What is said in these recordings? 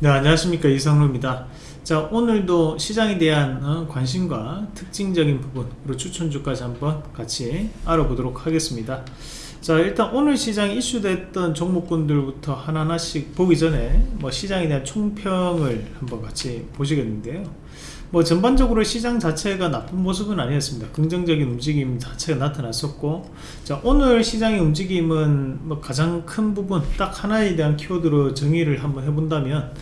네 안녕하십니까. 이성루입니다. 자 오늘도 시장에 대한 어, 관심과 특징적인 부분으로 추천주까지 한번 같이 알아보도록 하겠습니다. 자 일단 오늘 시장에 이슈됐던 종목군들부터 하나하나씩 보기 전에 뭐 시장에 대한 총평을 한번 같이 보시겠는데요 뭐 전반적으로 시장 자체가 나쁜 모습은 아니었습니다. 긍정적인 움직임 자체가 나타났었고 자 오늘 시장의 움직임은 뭐 가장 큰 부분 딱 하나에 대한 키워드로 정의를 한번 해본다면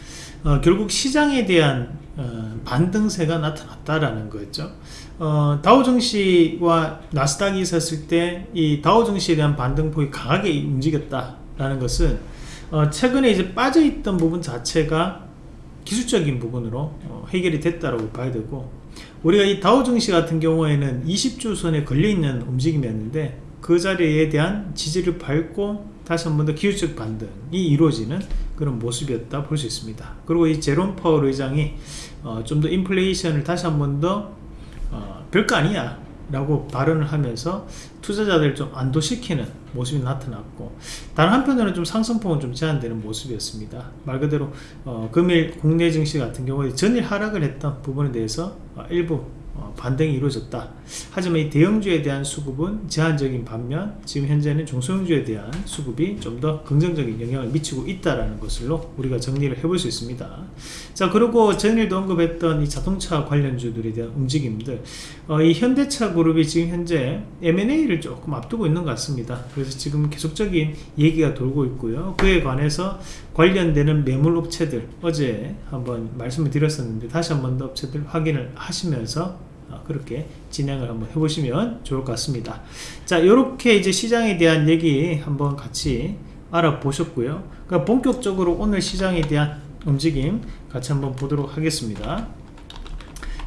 어, 결국 시장에 대한 어, 반등세가 나타났다라는 거죠. 어, 다우증시와 나스닥이 있었을 때 이 다우증시에 대한 반등폭이 강하게 움직였다라는 것은 어, 최근에 이제 빠져있던 부분 자체가 기술적인 부분으로 어, 해결이 됐다고 봐야 되고 우리가 이 다우증시 같은 경우에는 20주 선에 걸려있는 움직임이었는데 그 자리에 대한 지지를 밟고 다시 한 번 더 기술적 반등이 이루어지는 그런 모습이었다 볼 수 있습니다. 그리고 이 제롬 파월 의장이 어, 좀더 인플레이션을 다시 한 번더 어, 별거 아니야 라고 발언을 하면서 투자자들 좀 안도시키는 모습이 나타났고 다른 한편으로는 좀 상승폭은 좀 제한되는 모습이었습니다. 말 그대로 어, 금일 국내 증시 같은 경우에 전일 하락을 했던 부분에 대해서 어, 일부 어, 반등이 이루어졌다. 하지만 이 대형주에 대한 수급은 제한적인 반면 지금 현재는 중소형주에 대한 수급이 좀 더 긍정적인 영향을 미치고 있다는 것으로 우리가 정리를 해볼 수 있습니다. 자 그리고 전일도 언급했던 이 자동차 관련주들에 대한 움직임들. 어, 이 현대차 그룹이 지금 현재 M&A를 조금 앞두고 있는 것 같습니다. 그래서 지금 계속적인 얘기가 돌고 있고요. 그에 관해서 관련되는 매물 업체들 어제 한번 말씀을 드렸었는데 다시 한 번 더 업체들 확인을 하시면서 어, 그렇게 진행을 한번 해보시면 좋을 것 같습니다. 자 이렇게 이제 시장에 대한 얘기 한번 같이 알아보셨고요. 그러니까 본격적으로 오늘 시장에 대한 움직임 같이 한번 보도록 하겠습니다.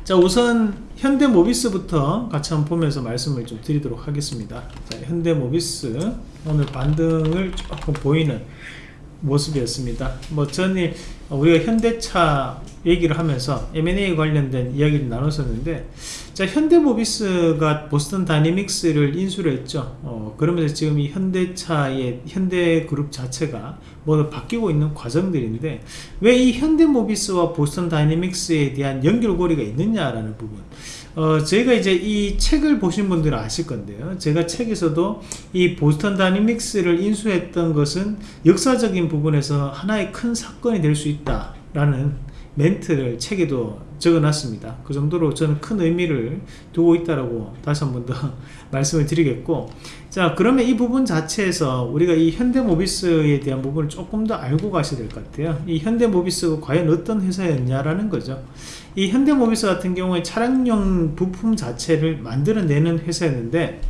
자 우선 현대모비스부터 같이 한번 보면서 말씀을 좀 드리도록 하겠습니다. 자, 현대모비스 오늘 반등을 조금 보이는 모습이었습니다. 뭐 전일 우리가 현대차 얘기를 하면서 M&A 관련된 이야기를 나눴었는데 자 현대모비스가 보스턴 다이내믹스를 인수를 했죠. 어, 그러면서 지금 이 현대차의 현대그룹 자체가 뭐 바뀌고 있는 과정들인데 왜 이 현대모비스와 보스턴 다이내믹스에 대한 연결고리가 있느냐라는 부분 어, 저희가 이제 이 책을 보신 분들은 아실 건데요. 제가 책에서도 이 보스턴 다이내믹스를 인수했던 것은 역사적인 부분에서 하나의 큰 사건이 될 수 있다라는 멘트를 책에도 적어놨습니다. 그 정도로 저는 큰 의미를 두고 있다라고 다시 한 번 더 말씀을 드리겠고 자 그러면 이 부분 자체에서 우리가 이 현대모비스에 대한 부분을 조금 더 알고 가셔야 될 것 같아요. 이 현대모비스가 과연 어떤 회사였냐라는 거죠. 이 현대모비스 같은 경우에 차량용 부품 자체를 만들어내는 회사였는데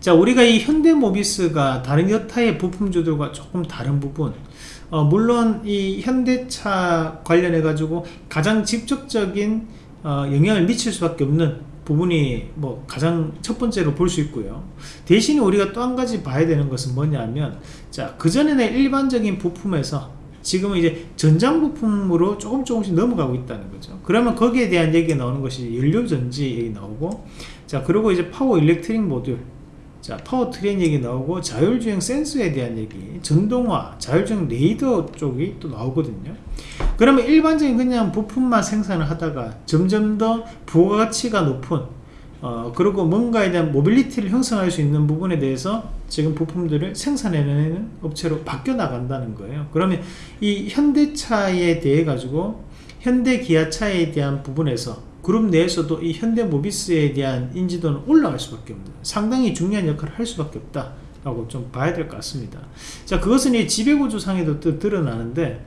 자 우리가 이 현대모비스가 다른 여타의 부품주들과 조금 다른 부분 어, 물론 이 현대차 관련해 가지고 가장 직접적인 어, 영향을 미칠 수밖에 없는 부분이 뭐 가장 첫 번째로 볼 수 있고요. 대신에 우리가 또 한 가지 봐야 되는 것은 뭐냐면 자 그전에는 일반적인 부품에서 지금은 이제 전장 부품으로 조금 조금씩 넘어가고 있다는 거죠. 그러면 거기에 대한 얘기가 나오는 것이 연료전지 얘기 나오고 자 그리고 이제 power electric 모듈 자 power train 얘기 나오고 자율주행 센서에 대한 얘기 전동화 자율주행 레이더 쪽이 또 나오거든요. 그러면 일반적인 그냥 부품만 생산을 하다가 점점 더 부가가치가 높은 어, 그리고 뭔가에 대한 mobility를 형성할 수 있는 부분에 대해서 지금 부품들을 생산해내는 업체로 바뀌어 나간다는 거예요. 그러면 이 현대차에 대해 가지고 현대 기아차에 대한 부분에서 그룹 내에서도 이 현대모비스에 대한 인지도는 올라갈 수밖에 없는 상당히 중요한 역할을 할 수밖에 없다 라고 좀 봐야 될 것 같습니다. 자 그것은 이 지배구조상에도 또 드러나는데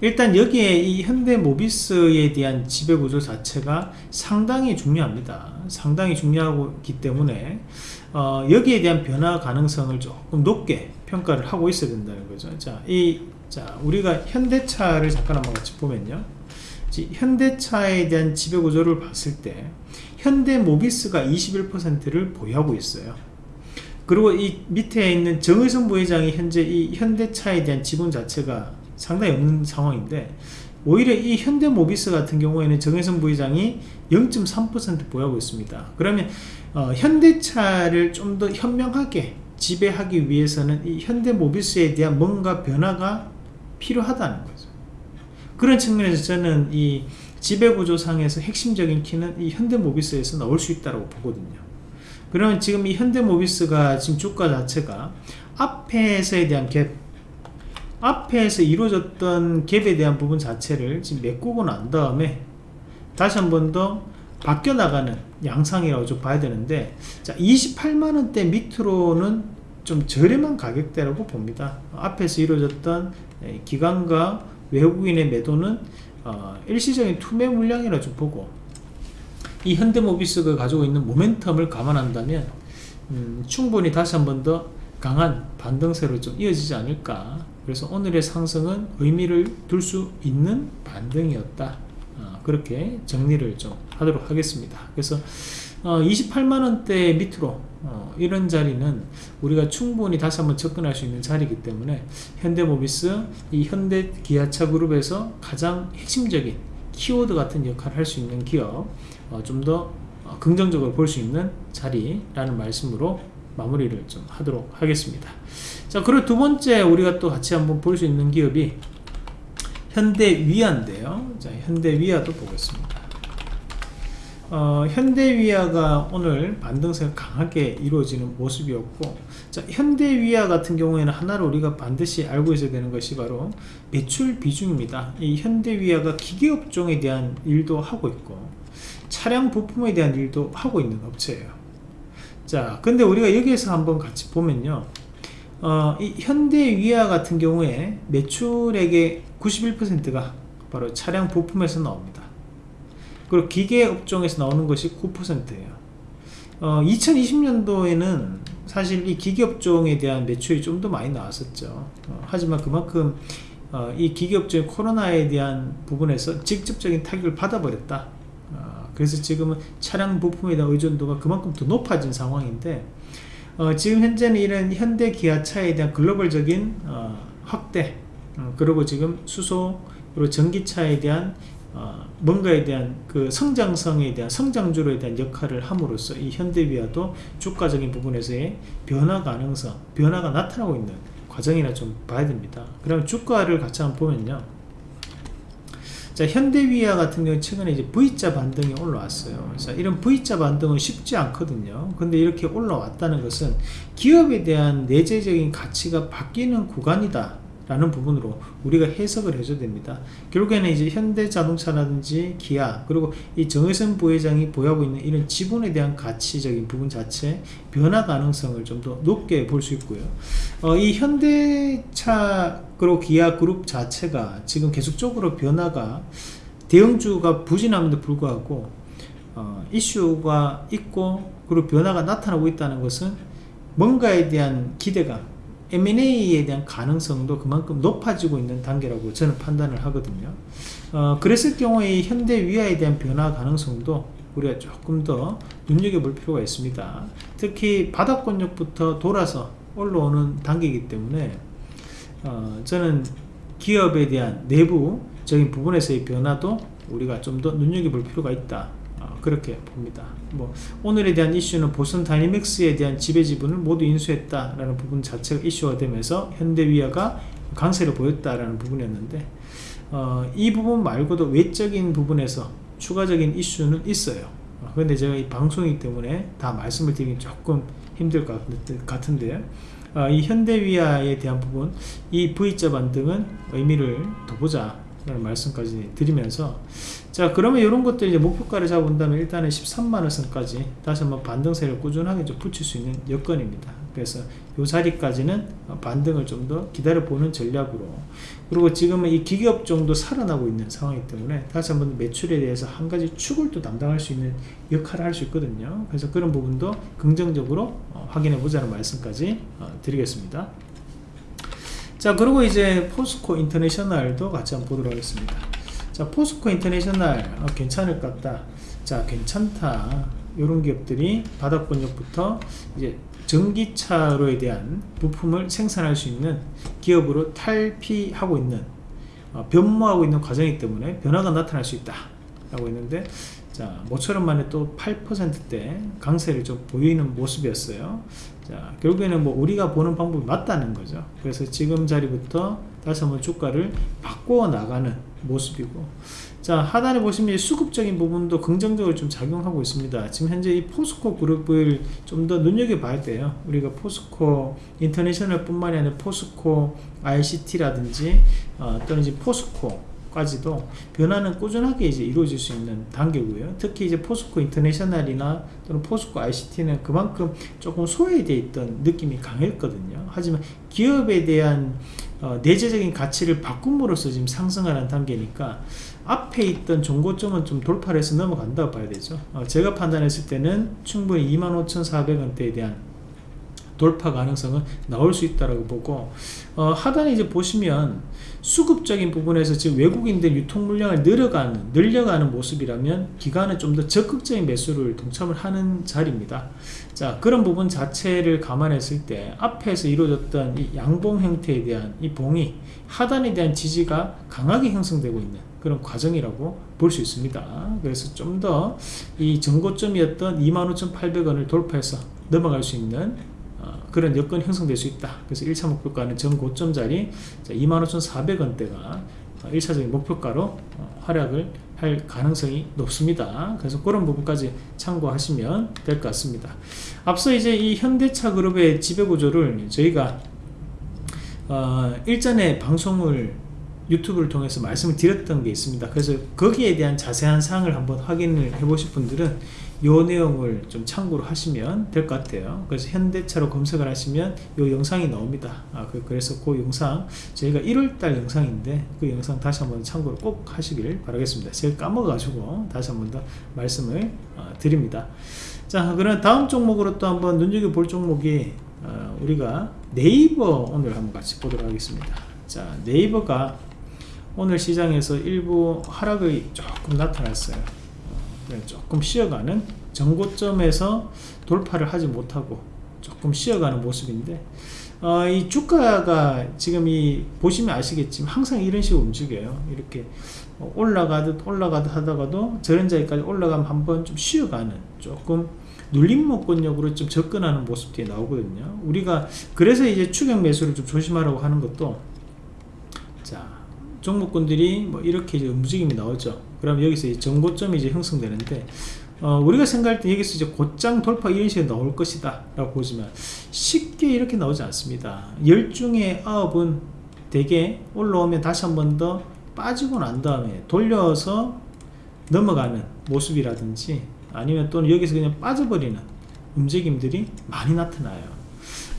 일단 여기에 이 현대모비스에 대한 지배구조 자체가 상당히 중요합니다. 상당히 중요하기 때문에 어, 여기에 대한 변화 가능성을 조금 높게 평가를 하고 있어야 된다는 거죠. 자, 이, 자 우리가 현대차를 잠깐 한번 같이 보면요 현대차에 대한 지배구조를 봤을 때 현대 모비스가 21%를 보유하고 있어요. 그리고 이 밑에 있는 정의선 부회장이 현재 이 현대차에 대한 지분 자체가 상당히 없는 상황인데 오히려 이 현대모비스 같은 경우에는 정혜선 부회장이 0.3% 보유하고 있습니다. 그러면 어, 현대차를 좀 더 현명하게 지배하기 위해서는 이 현대모비스에 대한 뭔가 변화가 필요하다는 거죠 그런 측면에서 저는 이 지배구조상에서 핵심적인 키는 이 현대모비스에서 나올 수 있다고 보거든요. 그러면 지금 이 현대모비스가 지금 주가 자체가 앞에서에 대한 갭 앞에서 이루어졌던 갭에 대한 부분 자체를 지금 메꾸고 난 다음에 다시 한 번 더 바뀌어 나가는 양상이라고 좀 봐야 되는데 자 28만원대 밑으로는 좀 저렴한 가격대라고 봅니다. 앞에서 이루어졌던 기관과 외국인의 매도는 어, 일시적인 투매 물량이라 좀 보고 이 현대모비스가 가지고 있는 모멘텀을 감안한다면 음, 충분히 다시 한 번 더 강한 반등세로 좀 이어지지 않을까. 그래서 오늘의 상승은 의미를 둘 수 있는 반등이었다. 어, 그렇게 정리를 좀 하도록 하겠습니다. 그래서 어, 28만원대 밑으로 어, 이런 자리는 우리가 충분히 다시 한번 접근할 수 있는 자리이기 때문에 현대모비스 이 현대 기아차 그룹에서 가장 핵심적인 키워드 같은 역할을 할 수 있는 기업 어, 좀더 어, 긍정적으로 볼 수 있는 자리라는 말씀으로 마무리를 좀 하도록 하겠습니다. 자 그리고 두 번째 우리가 또 같이 한번 볼 수 있는 기업이 현대위아인데요. 자 현대위아도 보겠습니다 어, 현대위아가 오늘 반등세가 강하게 이루어지는 모습이었고 자, 현대위아 같은 경우에는 하나를 우리가 반드시 알고 있어야 되는 것이 바로 매출 비중입니다. 이 현대위아가 기계업종에 대한 일도 하고 있고 차량 부품에 대한 일도 하고 있는 업체예요. 자 근데 우리가 여기에서 한번 같이 보면요. 어, 이 현대위아 같은 경우에 매출액의 91%가 바로 차량 부품에서 나옵니다 그리고 기계 업종에서 나오는 것이 9%예요. 어, 2020년도에는 사실 이 기계 업종에 대한 매출이 좀 더 많이 나왔었죠. 어, 하지만 그만큼 어, 이 기계 업종의 코로나에 대한 부분에서 직접적인 타격을 받아버렸다. 어, 그래서 지금은 차량 부품에 대한 의존도가 그만큼 더 높아진 상황인데 어, 지금 현재는 이런 현대 기아차에 대한 글로벌적인 어, 확대 어, 그리고 지금 수소 그리고 전기차에 대한 어, 뭔가에 대한 그 성장성에 대한 성장주로에 대한 역할을 함으로써 이 현대비아도 주가적인 부분에서의 변화 가능성 변화가 나타나고 있는 과정이라 좀 봐야 됩니다. 그럼 주가를 같이 한번 보면요. 자 현대위아 같은 경우 최근에 이제 V자 반등이 올라왔어요. 그래서 이런 V자 반등은 쉽지 않거든요. 근데 이렇게 올라왔다는 것은 기업에 대한 내재적인 가치가 바뀌는 구간이다 라는 부분으로 우리가 해석을 해줘야 됩니다. 결국에는 이제 현대자동차라든지 기아 그리고 이 정혜선 부회장이 보유하고 있는 이런 지분에 대한 가치적인 부분 자체 변화 가능성을 좀 더 높게 볼 수 있고요. 어, 이 현대차 그리고 기아 그룹 자체가 지금 계속적으로 변화가 대형주가 부진함에도 불구하고 어, 이슈가 있고 그리고 변화가 나타나고 있다는 것은 뭔가에 대한 기대감 M&A에 대한 가능성도 그만큼 높아지고 있는 단계라고 저는 판단을 하거든요. 어, 그랬을 경우에 현대 위아에 대한 변화 가능성도 우리가 조금 더 눈여겨볼 필요가 있습니다. 특히 바닥권역부터 돌아서 올라오는 단계이기 때문에 어, 저는 기업에 대한 내부적인 부분에서의 변화도 우리가 좀 더 눈여겨볼 필요가 있다 그렇게 봅니다. 뭐 오늘에 대한 이슈는 보선 다이내믹스에 대한 지배 지분을 모두 인수했다라는 부분 자체가 이슈가 되면서 현대위아가 강세를 보였다라는 부분이었는데 어, 이 부분 말고도 외적인 부분에서 추가적인 이슈는 있어요. 어, 근데 제가 이 방송이기 때문에 다 말씀을 드리기 조금 힘들 것 같은데 어, 이 현대위아에 대한 부분 이 V자 반등은 의미를 더 보자 말씀까지 드리면서 자 그러면 이런 것들 이제 목표가를 잡아본다면 일단은 13만원 선까지 다시 한번 반등세를 꾸준하게 좀 붙일 수 있는 여건입니다. 그래서 이 자리까지는 반등을 좀 더 기다려 보는 전략으로 그리고 지금은 이 기계업종도 살아나고 있는 상황이기 때문에 다시 한번 매출에 대해서 한 가지 축을 또 담당할 수 있는 역할을 할 수 있거든요. 그래서 그런 부분도 긍정적으로 어, 확인해 보자는 말씀까지 어, 드리겠습니다 자 그리고 이제 포스코 인터내셔널도 같이 한번 보도록 하겠습니다. 자 포스코 인터내셔널 어, 괜찮을 것 같다. 자 괜찮다. 이런 기업들이 바닥 권역부터 이제 전기차로에 대한 부품을 생산할 수 있는 기업으로 탈피하고 있는 어, 변모하고 있는 과정이기 때문에 변화가 나타날 수 있다 라고 했는데 자 모처럼 만에 또 8%대 강세를 좀 보이는 모습이었어요. 자 결국에는 뭐 우리가 보는 방법이 맞다는 거죠. 그래서 지금 자리부터 다시 한번 주가를 바꿔 나가는 모습이고. 자 하단에 보시면 수급적인 부분도 긍정적으로 좀 작용하고 있습니다. 지금 현재 이 포스코 그룹을 좀 더 눈여겨봐야 돼요. 우리가 포스코 인터내셔널 뿐만이 아니라 포스코 ICT라든지 어, 또는 이제 포스코 까지도 변화는 꾸준하게 이제 이루어질 수 있는 단계고요. 특히 이제 포스코 인터내셔널이나 또는 포스코 ICT는 그만큼 조금 소외되어 있던 느낌이 강했거든요. 하지만 기업에 대한 어, 내재적인 가치를 바꿈으로써 지금 상승하는 단계니까 앞에 있던 종고점은 좀 돌파를 해서 넘어간다고 봐야 되죠. 어, 제가 판단했을 때는 충분히 25,400원대에 대한 돌파 가능성은 나올 수 있다고 보고 어, 하단에 이제 보시면 수급적인 부분에서 지금 외국인들 유통 물량을 늘어가는 늘려가는 모습이라면 기관은 좀 더 적극적인 매수를 동참을 하는 자리입니다. 자 그런 부분 자체를 감안했을 때 앞에서 이루어졌던 이 양봉 형태에 대한 이 봉이 하단에 대한 지지가 강하게 형성되고 있는 그런 과정이라고 볼 수 있습니다. 그래서 좀 더 이 전고점이었던 25,800원을 돌파해서 넘어갈 수 있는 그런 여건이 형성될 수 있다. 그래서 1차 목표가는 전 고점 자리 25,400원대가 1차적인 목표가로 어, 활약을 할 가능성이 높습니다. 그래서 그런 부분까지 참고하시면 될 것 같습니다. 앞서 이제 이 현대차 그룹의 지배구조를 저희가 어, 일전에 방송을 유튜브를 통해서 말씀을 드렸던 게 있습니다. 그래서 거기에 대한 자세한 사항을 한번 확인을 해 보실 분들은 이 내용을 좀 참고로 하시면 될 것 같아요. 그래서 현대차로 검색을 하시면 이 영상이 나옵니다. 아, 그, 래서 그 영상 저희가 1월달 영상인데 그 영상 다시 한번 참고로 꼭 하시길 바라겠습니다. 제가 까먹어가지고 다시 한번 더 말씀을 어, 드립니다. 자 그럼 다음 종목으로 또 한번 눈여겨볼 종목이 어, 우리가 네이버 오늘 한번 같이 보도록 하겠습니다. 자 네이버가 오늘 시장에서 일부 하락이 조금 나타났어요. 네, 조금 쉬어가는 전고점에서 돌파를 하지 못하고 조금 쉬어가는 모습인데 어, 이 주가가 지금 이 보시면 아시겠지만 항상 이런 식으로 움직여요. 이렇게 올라가듯 올라가듯 하다가도 저런 자리까지 올라가면 한번 좀 쉬어가는 조금 눌림목권력으로 좀 접근하는 모습들이 나오거든요. 우리가 그래서 이제 추격 매수를 좀 조심하라고 하는 것도 자 종목군들이 뭐 이렇게 움직임이 나오죠. 그럼 여기서 이제 정고점이 이제 형성되는데 어, 우리가 생각할 때 여기서 이제 곧장 돌파 이런 식으로 나올 것이다 라고 보지만 쉽게 이렇게 나오지 않습니다. 10중에 9은 대개 올라오면 다시 한 번 더 빠지고 난 다음에 돌려서 넘어가는 모습이라든지 아니면 또는 여기서 그냥 빠져버리는 움직임들이 많이 나타나요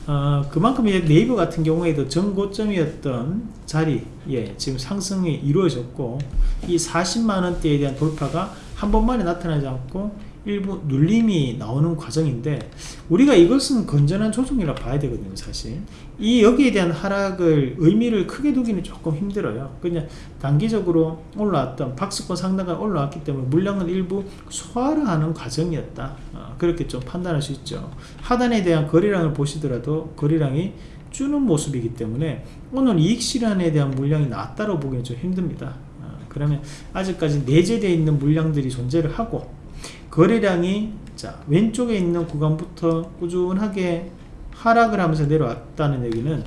어, 그만큼 네이버 같은 경우에도 전고점이었던 자리에 지금 상승이 이루어졌고 이 40만원대에 대한 돌파가 한 번만에 나타나지 않고 일부 눌림이 나오는 과정인데 우리가 이것은 건전한 조정이라 봐야 되거든요 사실. 이 여기에 대한 하락을 의미를 크게 두기는 조금 힘들어요. 그냥 단기적으로 올라왔던 박스권 상단가 올라왔기 때문에 물량은 일부 소화를 하는 과정이었다. 어, 그렇게 좀 판단할 수 있죠. 하단에 대한 거래량을 보시더라도 거래량이 주는 모습이기 때문에 오늘 이익 실현에 대한 물량이 낮다고 보기는 좀 힘듭니다. 어, 그러면 아직까지 내재되어 있는 물량들이 존재를 하고 거래량이 자 왼쪽에 있는 구간부터 꾸준하게 하락을 하면서 내려왔다는 얘기는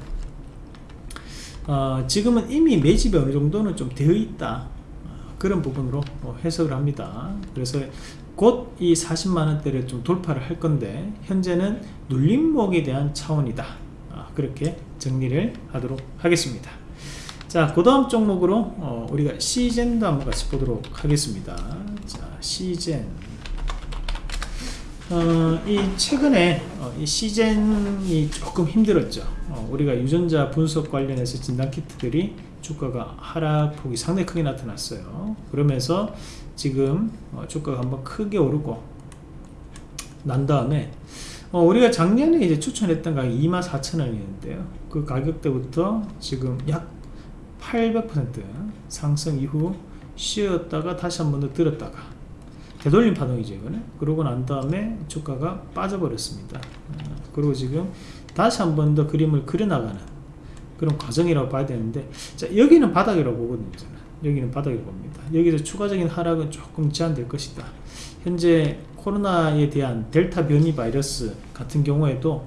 어, 지금은 이미 매집이 어느 정도는 좀 되어 있다 어, 그런 부분으로 뭐 해석을 합니다 그래서 곧 이 40만원대를 좀 돌파를 할 건데 현재는 눌림목에 대한 차원이다 어, 그렇게 정리를 하도록 하겠습니다 자, 그 다음 종목으로 어, 우리가 시젠도 한번 같이 보도록 하겠습니다. 자, 시젠. 어, 이 최근에 어, 이 시젠이 조금 힘들었죠. 어, 우리가 유전자 분석 관련해서 진단키트들이 주가가 하락폭이 상당히 크게 나타났어요. 그러면서 지금 어, 주가가 한번 크게 오르고 난 다음에 어, 우리가 작년에 이제 추천했던 가격이 24,000원이었는데요. 그 가격대부터 지금 약 800% 상승 이후 쉬었다가 다시 한 번 더 들었다가 되돌림 파동이죠 이거는. 그러고 난 다음에 주가가 빠져버렸습니다. 어, 그리고 지금 다시 한 번 더 그림을 그려나가는 그런 과정이라고 봐야 되는데 자 여기는 바닥이라고 보거든요 저는. 여기는 바닥이라고 봅니다. 여기서 추가적인 하락은 조금 제한될 것이다. 현재 코로나에 대한 델타 변이 바이러스 같은 경우에도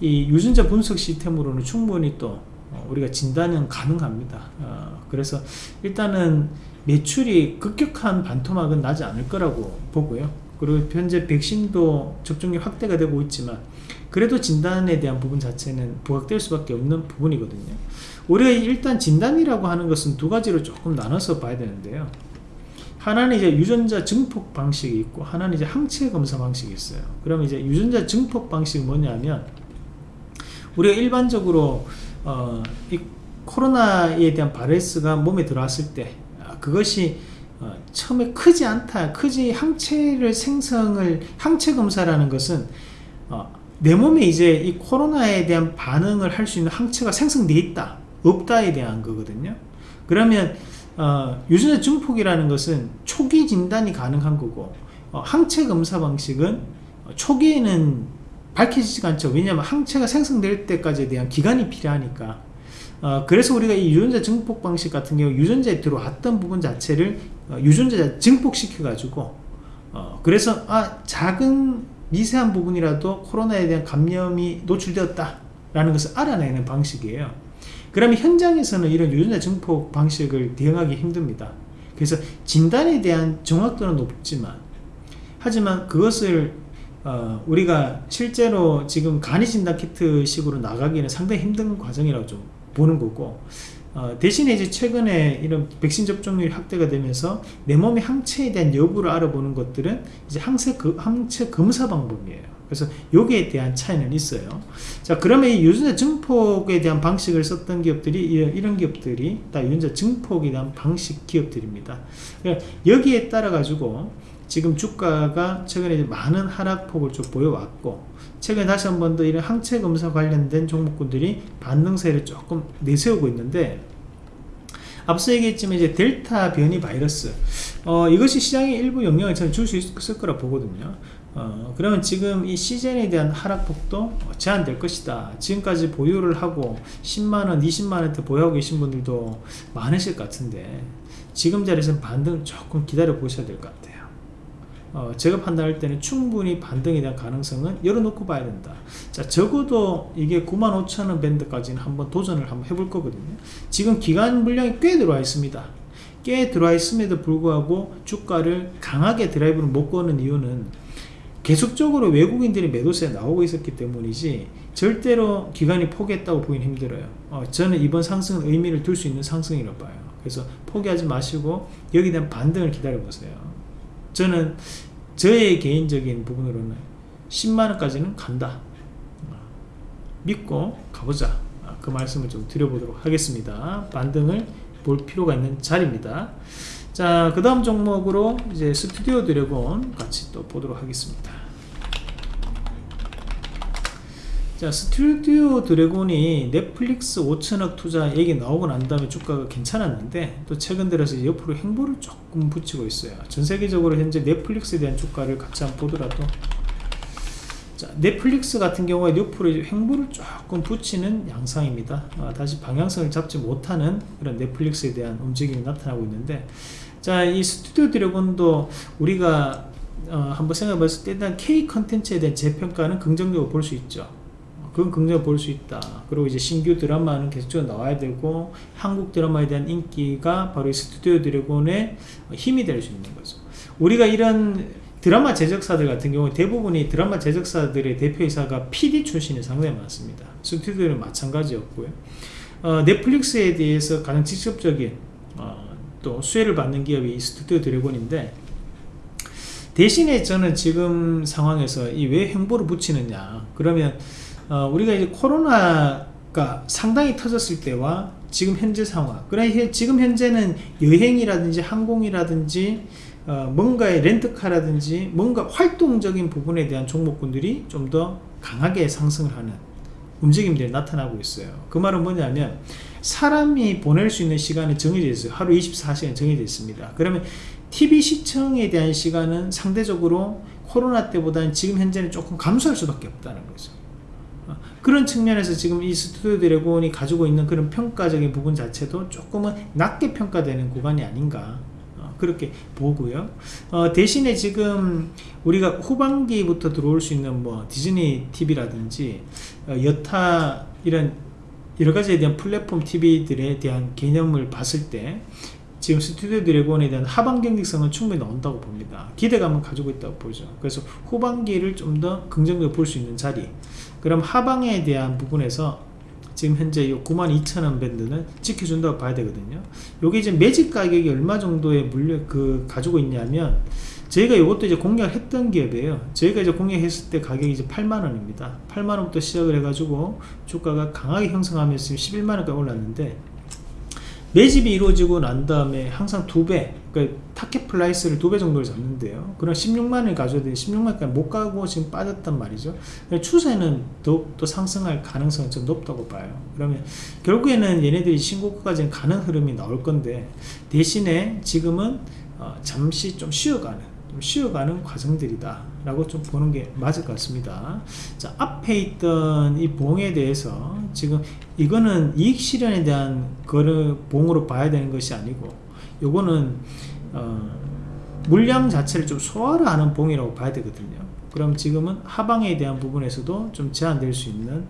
이 유전자 분석 시스템으로는 충분히 또 어, 우리가 진단은 가능합니다. 어, 그래서 일단은 매출이 급격한 반토막은 나지 않을 거라고 보고요. 그리고 현재 백신도 접종이 확대가 되고 있지만 그래도 진단에 대한 부분 자체는 부각될 수밖에 없는 부분이거든요. 우리가 일단 진단이라고 하는 것은 두 가지로 조금 나눠서 봐야 되는데요. 하나는 이제 유전자 증폭 방식이 있고 하나는 이제 항체 검사 방식이 있어요. 그럼 이제 유전자 증폭 방식이 뭐냐면 우리가 일반적으로 어, 이 코로나에 대한 바이러스가 몸에 들어왔을 때 아, 그것이 어, 처음에 크지 않다, 크지 항체를 생성을 항체 검사라는 것은 어, 내 몸에 이제 이 코로나에 대한 반응을 할 수 있는 항체가 생성돼 있다, 없다에 대한 거거든요. 그러면 어, 유전자 증폭이라는 것은 초기 진단이 가능한 거고 어, 항체 검사 방식은 초기에는 밝혀지지가 않죠. 왜냐하면 항체가 생성될 때까지에 대한 기간이 필요하니까. 어, 그래서 우리가 이 유전자 증폭 방식 같은 경우 유전자에 들어왔던 부분 자체를 어, 유전자 증폭시켜 가지고 어, 그래서 아 작은 미세한 부분이라도 코로나에 대한 감염이 노출되었다 라는 것을 알아내는 방식이에요. 그러면 현장에서는 이런 유전자 증폭 방식을 대응하기 힘듭니다. 그래서 진단에 대한 정확도는 높지만 하지만 그것을 어, 우리가 실제로 지금 간이 진단 키트 식으로 나가기는 상당히 힘든 과정이라고 좀 보는 거고 어, 대신에 이제 최근에 이런 백신 접종률이 확대가 되면서 내 몸의 항체에 대한 여부를 알아보는 것들은 이제 항체, 그, 항체 검사 방법이에요. 그래서 여기에 대한 차이는 있어요. 자, 그러면 이 유전자 증폭에 대한 방식을 썼던 기업들이 이런 기업들이 다 유전자 증폭에 대한 방식 기업들입니다. 그러니까 여기에 따라 가지고 지금 주가가 최근에 많은 하락폭을 좀 보여왔고 최근에 다시 한 번 더 이런 항체 검사 관련된 종목군들이 반등세를 조금 내세우고 있는데 앞서 얘기했지만 이제 델타 변이 바이러스 어, 이것이 시장에 일부 영향을 저는 줄 수 있을 거라 보거든요. 어, 그러면 지금 이 시즌에 대한 하락폭도 제한될 것이다. 지금까지 보유를 하고 10만원 20만원대 보유하고 계신 분들도 많으실 것 같은데 지금 자리에서 반등 조금 기다려 보셔야 될 것 같아요 어, 제가 판단할 때는 충분히 반등에 대한 가능성은 열어놓고 봐야 된다. 자 적어도 이게 95,000원 밴드까지는 한번 도전을 한번 해볼 거거든요. 지금 기간 물량이 꽤 들어와 있습니다. 꽤 들어와 있음에도 불구하고 주가를 강하게 드라이브를 못 거는 이유는 계속적으로 외국인들이 매도세에 나오고 있었기 때문이지 절대로 기간이 포기했다고 보기는 힘들어요. 어, 저는 이번 상승은 의미를 둘 수 있는 상승이라고 봐요. 그래서 포기하지 마시고 여기에 대한 반등을 기다려 보세요 저는 저의 개인적인 부분으로는 10만원까지는 간다. 믿고 가보자. 그 말씀을 좀 드려보도록 하겠습니다. 반등을 볼 필요가 있는 자리입니다. 자, 그 다음 종목으로 이제 스튜디오 드래곤 같이 또 보도록 하겠습니다. 자, 스튜디오 드래곤이 넷플릭스 5천억 투자 얘기 나오고 난 다음에 주가가 괜찮았는데 또 최근 들어서 옆으로 횡보를 조금 붙이고 있어요. 전 세계적으로 현재 넷플릭스에 대한 주가를 같이 한번 보더라도 자, 넷플릭스 같은 경우에 옆으로 횡보를 조금 붙이는 양상입니다. 아, 다시 방향성을 잡지 못하는 그런 넷플릭스에 대한 움직임이 나타나고 있는데 자, 이 스튜디오 드래곤도 우리가 어, 한번 생각해 봤을 때 일단 K 컨텐츠에 대한 재평가는 긍정적으로 볼 수 있죠. 그건 긍정적으로 볼수 있다. 그리고 이제 신규 드라마는 계속적으로 나와야 되고 한국 드라마에 대한 인기가 바로 이 스튜디오 드래곤의 힘이 될 수 있는 거죠. 우리가 이런 드라마 제작사들 같은 경우 대부분이 드라마 제작사들의 대표이사가 PD 출신이 상당히 많습니다. 스튜디오는 마찬가지였고요. 어, 넷플릭스에 대해서 가장 직접적인 어, 또 수혜를 받는 기업이 스튜디오 드래곤인데 대신에 저는 지금 상황에서 이 왜 행보를 붙이느냐 그러면 어, 우리가 이제 코로나가 상당히 터졌을 때와 지금 현재 상황 그래 지금 현재는 여행이라든지 항공이라든지 어, 뭔가의 렌트카라든지 뭔가 활동적인 부분에 대한 종목군들이 좀 더 강하게 상승을 하는 움직임들이 나타나고 있어요. 그 말은 뭐냐면 사람이 보낼 수 있는 시간이 정해져 있어요. 하루 24시간 정해져 있습니다. 그러면 TV 시청에 대한 시간은 상대적으로 코로나 때보다는 지금 현재는 조금 감소할 수밖에 없다는 거죠. 어, 그런 측면에서 지금 이 스튜디오 드래곤이 가지고 있는 그런 평가적인 부분 자체도 조금은 낮게 평가되는 구간이 아닌가 어, 그렇게 보고요 어, 대신에 지금 우리가 후반기부터 들어올 수 있는 뭐 디즈니 TV라든지 어, 여타 이런 여러 가지에 대한 플랫폼 TV들에 대한 개념을 봤을 때 지금 스튜디오 드래곤에 대한 하반 경직성은 충분히 나온다고 봅니다. 기대감은 가지고 있다고 보죠. 그래서 후반기를 좀 더 긍정적으로 볼 수 있는 자리. 그럼 하방에 대한 부분에서 지금 현재 이 92,000원 밴드는 지켜준다고 봐야 되거든요. 요게 이제 매직 가격이 얼마 정도의 물려 그 가지고 있냐면 저희가 이것도 이제 공략했던 기업이에요. 저희가 이제 공략했을 때 가격이 이제 8만원입니다. 8만원부터 시작을 해가지고 주가가 강하게 형성하면서 11만원까지 올랐는데 매집이 이루어지고 난 다음에 항상 두 배, 그러니까 target price를 두 배 정도를 잡는데요. 그럼 16만을 가져야 되는데 16만까지 못 가고 지금 빠졌단 말이죠. 추세는 더욱더 상승할 가능성이 좀 높다고 봐요. 그러면 결국에는 얘네들이 신고가까지는 가는 흐름이 나올 건데 대신에 지금은 어, 잠시 좀 쉬어가는 좀 쉬어가는 과정들이다 라고 좀 보는 게 맞을 것 같습니다. 자 앞에 있던 이 봉에 대해서 지금 이거는 이익 실현에 대한 거를 봉으로 봐야 되는 것이 아니고 요거는 어, 물량 자체를 좀 소화를 하는 봉이라고 봐야 되거든요. 그럼 지금은 하방에 대한 부분에서도 좀 제한될 수 있는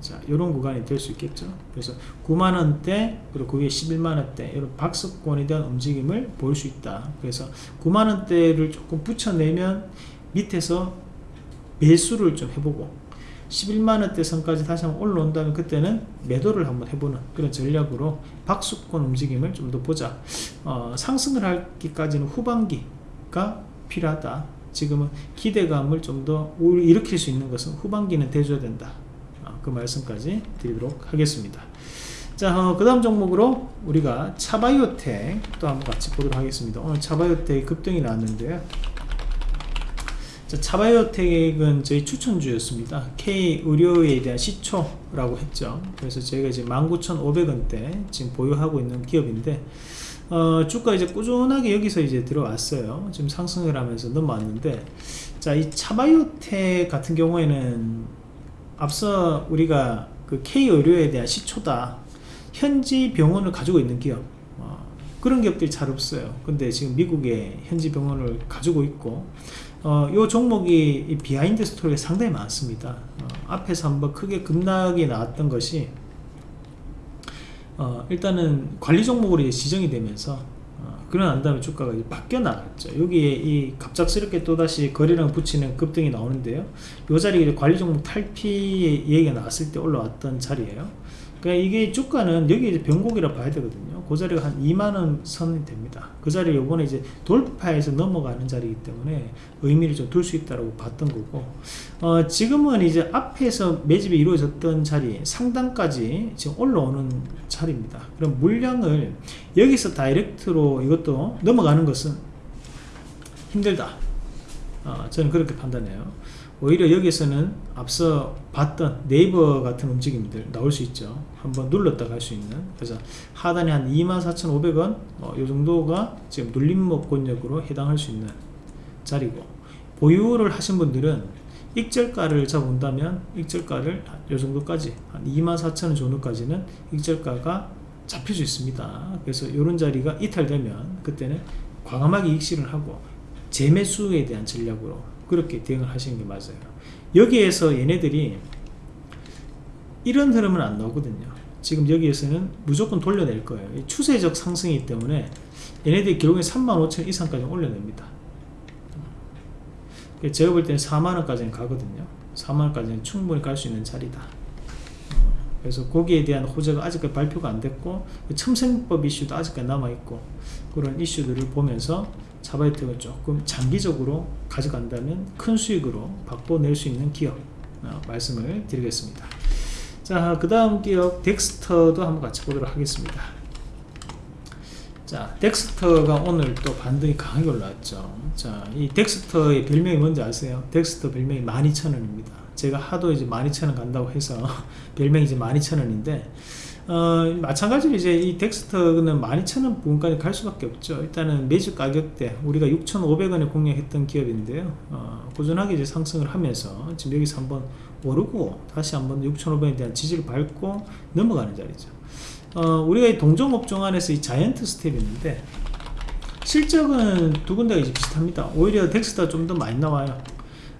자, 이런 구간이 될 수 있겠죠. 그래서 9만원대, 그리고 그게 11만원대, 이런 박스권에 대한 움직임을 볼수 있다. 그래서 9만원대를 조금 붙여내면 밑에서 매수를 좀 해보고, 11만원대 선까지 다시 한번 올라온다면 그때는 매도를 한번 해보는 그런 전략으로 박수권 움직임을 좀 더 보자. 어, 상승을 하기까지는 후반기가 필요하다. 지금은 기대감을 좀 더 일으킬 수 있는 것은 후반기는 돼줘야 된다. 그 말씀까지 드리도록 하겠습니다 자, 어, 그 다음 종목으로 우리가 차바이오텍 또 한번 같이 보도록 하겠습니다. 오늘 차바이오텍 급등이 나왔는데요. 자, 차바이오텍은 저희 추천주였습니다. K 의료에 대한 시초라고 했죠. 그래서 저희가 이제 19,500원대 지금 보유하고 있는 기업인데, 어, 주가 이제 꾸준하게 여기서 이제 들어왔어요. 지금 상승을 하면서 넘어왔는데, 자, 이 차바이오텍 같은 경우에는 앞서 우리가 그 K의료에 대한 시초다. 현지 병원을 가지고 있는 기업. 어, 그런 기업들이 잘 없어요. 근데 지금 미국에 현지 병원을 가지고 있고 어, 이 종목이 behind story가 상당히 많습니다. 어, 앞에서 한번 크게 급락이 나왔던 것이 어, 일단은 관리 종목으로 지정이 되면서 그러고 난 다음에 주가가 바뀌어 나갔죠. 여기에 이 갑작스럽게 또다시 거래량 붙이는 급등이 나오는데요. 이 자리에 관리 종목 탈피 얘기가 나왔을 때 올라왔던 자리예요. 그러니까 이게 주가는 여기 이제 변곡이라 봐야 되거든요 그 자리가 한 2만원 선이 됩니다. 그 자리 요번에 이제 돌파해서 넘어가는 자리이기 때문에 의미를 좀 둘 수 있다고 봤던 거고. 어, 지금은 이제 앞에서 매집이 이루어졌던 자리 상단까지 지금 올라오는 자리입니다. 그럼 물량을 여기서 다이렉트로 이것도 넘어가는 것은 힘들다. 어, 저는 그렇게 판단해요 오히려 여기서는 앞서 봤던 네이버 같은 움직임들 나올 수 있죠. 한번 눌렀다 갈 수 있는. 그래서 하단에 한 24,500원 어, 요 정도가 지금 눌림목 권역으로 해당할 수 있는 자리고. 보유를 하신 분들은 익절가를 잡은다면 익절가를 요 정도까지 한 24,000원 정도까지는 익절가가 잡힐 수 있습니다. 그래서 이런 자리가 이탈되면 그때는 과감하게 익실을 하고 재매수에 대한 전략으로 그렇게 대응을 하시는 게 맞아요. 여기에서 얘네들이 이런 흐름은 안 나오거든요. 지금 여기에서는 무조건 돌려낼 거예요. 추세적 상승이기 때문에 얘네들이 결국에 35,000 이상까지 올려냅니다. 제가 볼 때는 4만원까지는 가거든요. 4만원까지는 충분히 갈 수 있는 자리다. 그래서 거기에 대한 호재가 아직까지 발표가 안 됐고 첨생법 이슈도 아직까지 남아있고 그런 이슈들을 보면서 자바이텍을 조금 장기적으로 가져간다면 큰 수익으로 바꿔낼 수 있는 기업 어, 말씀을 드리겠습니다. 자그 다음 기업 덱스터도 한번 같이 보도록 하겠습니다. 자 덱스터가 오늘 또 반등이 강하게 올라왔죠. 자 이 덱스터의 별명이 뭔지 아세요? 덱스터 별명이 12,000원입니다. 제가 하도 이제 12,000원 간다고 해서 별명이 이제 12,000원인데 어, 마찬가지로 이제 이 덱스터는 12,000원 부분까지 갈 수밖에 없죠. 일단은 매수 가격대 우리가 6,500원에 공략했던 기업인데요. 어, 꾸준하게 이제 상승을 하면서 지금 여기서 한번 오르고 다시 한번 6,500원에 대한 지지를 밟고 넘어가는 자리죠. 어, 우리가 이 동종업종 안에서 이 자이언트 스텝이 있는데 실적은 두 군데가 이제 비슷합니다. 오히려 덱스터가 좀더 많이 나와요.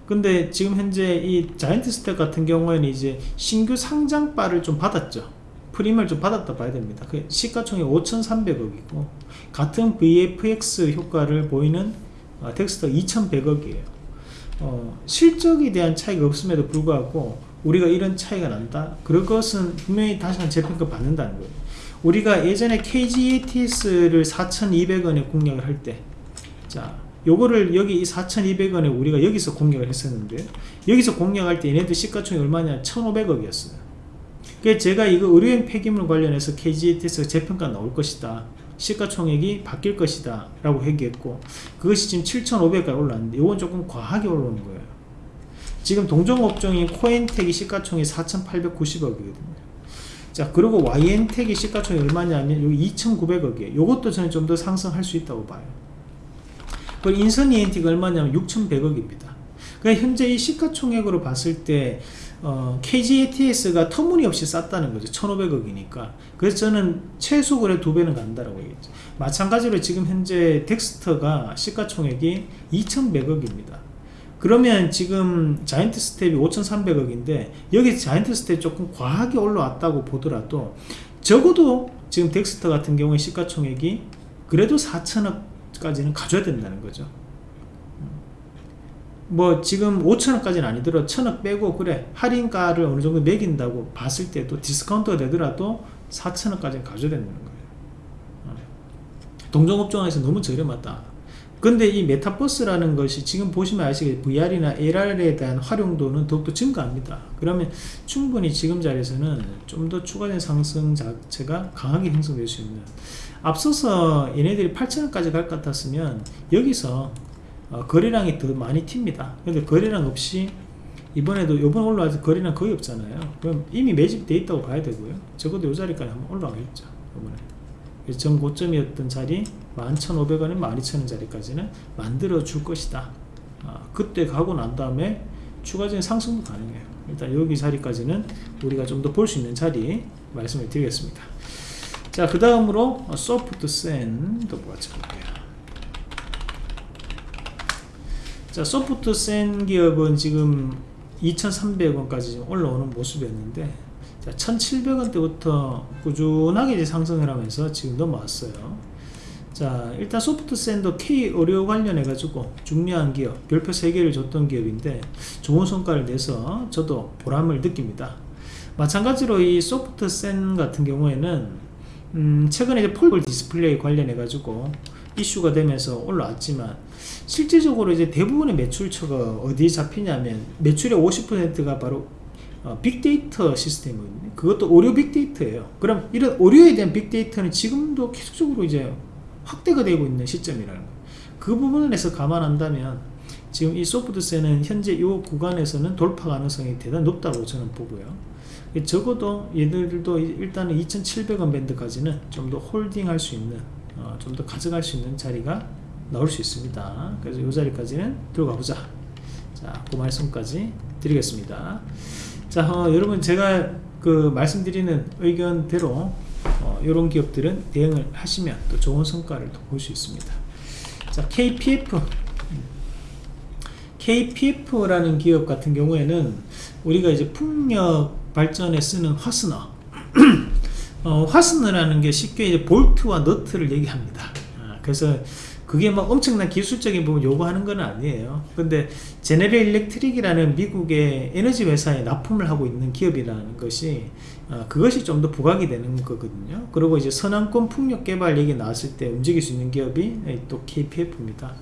근데 지금 현재 이 자이언트 스텝 같은 경우에는 이제 신규 상장빨을 좀 받았죠. 프리미엄을 좀 받았다 봐야 됩니다. 그 시가총액 5,300억이고 같은 VFX 효과를 보이는 어, 덱스터가 2,100억이에요. 어, 실적에 대한 차이가 없음에도 불구하고 우리가 이런 차이가 난다? 그것은 분명히 다시 한번 재평가 받는다는 거예요. 우리가 예전에 KGATS를 4,200원에 공략을 할 때, 자, 요거를 여기 이 4,200원에 우리가 여기서 공략을 했었는데, 여기서 공략할 때 얘네들 시가총액 얼마냐? 1,500억이었어요. 그래서 제가 이거 의료용 폐기물 관련해서 KGATS 재평가 나올 것이다. 시가총액이 바뀔 것이다. 라고 얘기했고, 그것이 지금 7,500까지 올랐는데, 이건 조금 과하게 올라오는 거예요. 지금 동종업종인 코엔텍이 시가총액 4,890억이거든요. 자 그리고 와이엔텍이 시가총액 얼마냐면 여기 2,900억이에요. 이것도 저는 좀 더 상승할 수 있다고 봐요. 그리고 인선이엔티가 얼마냐면 6,100억입니다. 그러니까 현재 이 시가총액으로 봤을 때 어, KG ETS가 터무니없이 쌌다는 거죠. 1,500억이니까. 그래서 저는 최소 그래 두 배는 간다라고 얘기했죠. 마찬가지로 지금 현재 덱스터가 시가총액이 2,100억입니다. 그러면 지금 자이언트 스텝이 5,300억인데 여기 자이언트 스텝 조금 과하게 올라왔다고 보더라도 적어도 지금 덱스터 같은 경우에 시가총액이 그래도 4천억까지는 가져야 된다는 거죠. 뭐 지금 5천원까지는 아니더라도 천억 빼고 그래 할인가를 어느 정도 매긴다고 봤을 때도 디스카운트가 되더라도 4천원까지는 가져야 된다는 거예요. 어. 동종업종에서 너무 저렴하다. 근데 이 메타버스라는 것이 지금 보시면 아시겠 VR이나 AR에 대한 활용도는 더욱더 증가합니다. 그러면 충분히 지금 자리에서는 좀 더 추가된 상승 자체가 강하게 형성될 수 있는 앞서서 얘네들이 8천원까지 갈 것 같았으면 여기서 어, 거래량이 더 많이 튑니다. 근데 거래량 없이 이번에도 이번 올라와서 거래량 거의 없잖아요. 그럼 이미 매집돼 있다고 봐야 되고요. 적어도 이 자리까지 한번 올라가겠죠. 이번에. 전 고점이었던 자리 11,500원에 12,000원 자리까지는 만들어 줄 것이다 아, 그때 가고 난 다음에 추가적인 상승도 가능해요 일단 여기 자리까지는 우리가 좀 더 볼 수 있는 자리 말씀을 드리겠습니다 자그 다음으로 소프트 센도 보자 볼게요 자 소프트 센 기업은 지금 2,300원까지 올라오는 모습이었는데 1700원대부터 꾸준하게 이제 상승을 하면서 지금 넘어왔어요. 자 일단 소프트센도 K 의료 관련해 가지고 중요한 기업 별표 3개를 줬던 기업인데 좋은 성과를 내서 저도 보람을 느낍니다. 마찬가지로 이 소프트센 같은 경우에는 음 최근에 foldable 디스플레이 관련해 가지고 이슈가 되면서 올라왔지만 실질적으로 이제 대부분의 매출처가 어디에 잡히냐면 매출의 50%가 바로 어, 빅데이터 시스템은 그것도 의료 빅데이터예요. 그럼 이런 의료에 대한 빅데이터는 지금도 계속적으로 이제 확대가 되고 있는 시점이라는 거예요. 그 부분에서 감안한다면 지금 이 소프트셀은 현재 이 구간에서는 돌파 가능성이 대단히 높다고 저는 보고요. 적어도 얘들도 일단은 2,700원 밴드까지는 좀 더 홀딩할 수 있는 어, 좀 더 가져갈 수 있는 자리가 나올 수 있습니다. 그래서 이 자리까지는 들어가 보자. 자, 그 말씀까지 드리겠습니다. 자 어, 여러분 제가 그 말씀드리는 의견대로 어, 이런 기업들은 대응을 하시면 또 좋은 성과를 볼 수 있습니다 자 KPF KPF라는 기업 같은 경우에는 우리가 이제 풍력 발전에 쓰는 화스너 어, 화스너라는 게 쉽게 이제 볼트와 너트를 얘기합니다. 아, 그래서 그게 막 엄청난 기술적인 부분 요구하는 건 아니에요. 근데 제네럴 일렉트릭이라는 미국의 에너지 회사에 납품을 하고 있는 기업이라는 것이 어, 그것이 좀 더 부각이 되는 거거든요. 그리고 이제 선왕권 풍력 개발 얘기 나왔을 때 움직일 수 있는 기업이 또 KPF입니다.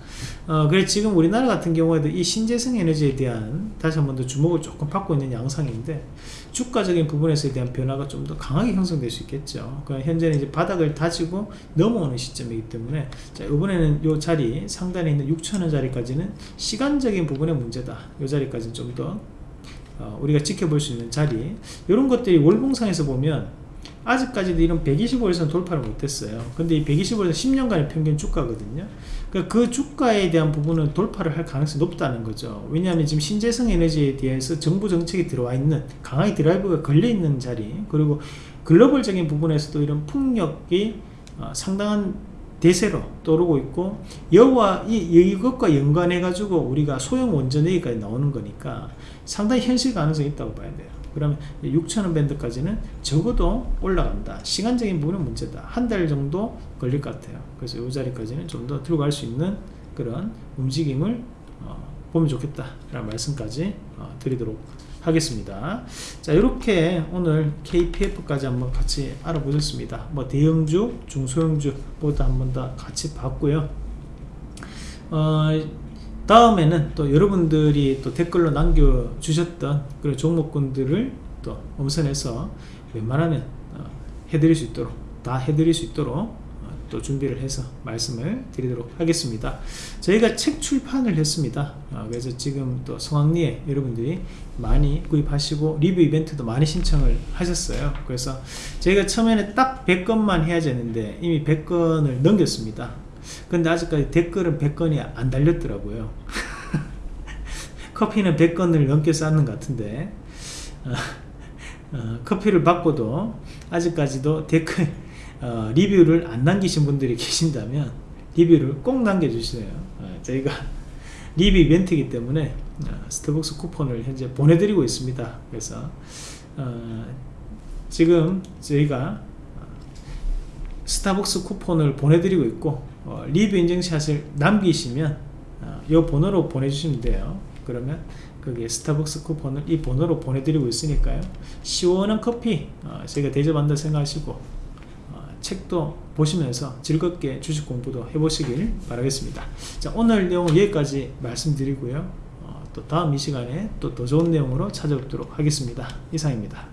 어, 그래서 지금 우리나라 같은 경우에도 이 신재생 에너지에 대한 다시 한 번 더 주목을 조금 받고 있는 양상인데 주가적인 부분에서에 대한 변화가 좀 더 강하게 형성될 수 있겠죠. 그 현재는 이제 바닥을 다지고 넘어오는 시점이기 때문에 자 이번에는 요 자리 상단에 있는 6천원 자리까지는 시간적인 부분의 문제다. 이 자리까지 좀더 어, 우리가 지켜볼 수 있는 자리. 이런 것들이 월봉상에서 보면 아직까지도 이런 125에서는 돌파를 못했어요. 근데 이 125에서 10년간의 평균 주가거든요 그러니까 그 주가에 대한 부분은 돌파를 할 가능성이 높다는 거죠. 왜냐하면 지금 신재생 에너지에 대해서 정부 정책이 들어와 있는 강하게 드라이브가 걸려 있는 자리 그리고 글로벌적인 부분에서도 이런 풍력이 어, 상당한 대세로 떠오르고 있고 여와 이, 이것과 연관해 가지고 우리가 소형 원전 얘기까지 나오는 거니까 상당히 현실 가능성이 있다고 봐야 돼요. 그러면 6천원 밴드까지는 적어도 올라간다. 시간적인 부분은 문제다. 한 달 정도 걸릴 것 같아요. 그래서 이 자리까지는 좀 더 들어갈 수 있는 그런 움직임을 어, 보면 좋겠다 라는 말씀까지 어, 드리도록 하겠습니다. 자 이렇게 오늘 KPF까지 한번 같이 알아보셨습니다. 뭐 대형주 중소형주 모두 한번 다 같이 봤고요. 어, 다음에는 또 여러분들이 또 댓글로 남겨주셨던 그런 종목군들을 또 엄선해서 웬만하면 어, 해드릴 수 있도록 다 해드릴 수 있도록 어, 또 준비를 해서 말씀을 드리도록 하겠습니다. 저희가 책 출판을 했습니다. 어, 그래서 지금 또 성황리에 여러분들이 많이 구입하시고 리뷰 이벤트도 많이 신청을 하셨어요. 그래서 저희가 처음에는 딱 100건만 해야 되는데 이미 100건을 넘겼습니다. 근데 아직까지 댓글은 100건이 안 달렸더라고요. 커피는 100건을 넘게 쌓는 것 같은데 어, 어, 커피를 받고도 아직까지도 댓글 어, 리뷰를 안 남기신 분들이 계신다면 리뷰를 꼭 남겨주세요. 어, 저희가 리뷰 이벤트이기 때문에 어, 스타벅스 쿠폰을 현재 보내드리고 있습니다. 그래서 어, 지금 저희가 스타벅스 쿠폰을 보내드리고 있고 어, 리뷰 인증샷을 남기시면 어, 이 번호로 보내주시면 돼요. 그러면 거기에 스타벅스 쿠폰을 이 번호로 보내드리고 있으니까요. 시원한 커피 어, 저희가 대접한다 생각하시고 어, 책도 보시면서 즐겁게 주식 공부도 해보시길 바라겠습니다. 자 오늘 내용은 여기까지 말씀드리고요. 어, 또 다음 이 시간에 또 더 좋은 내용으로 찾아뵙도록 하겠습니다. 이상입니다